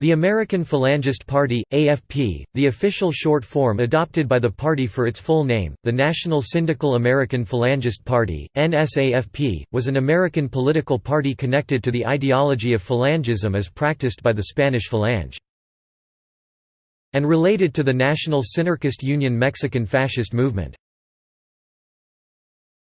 The American Phalangist Party, AFP, the official short form adopted by the party for its full name, the National Syndical American Phalangist Party, NSAFP, was an American political party connected to the ideology of Phalangism as practiced by the Spanish Falange. And related to the National Synarchist Union Mexican fascist movement.